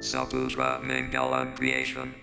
Sapusra Mangalam creation.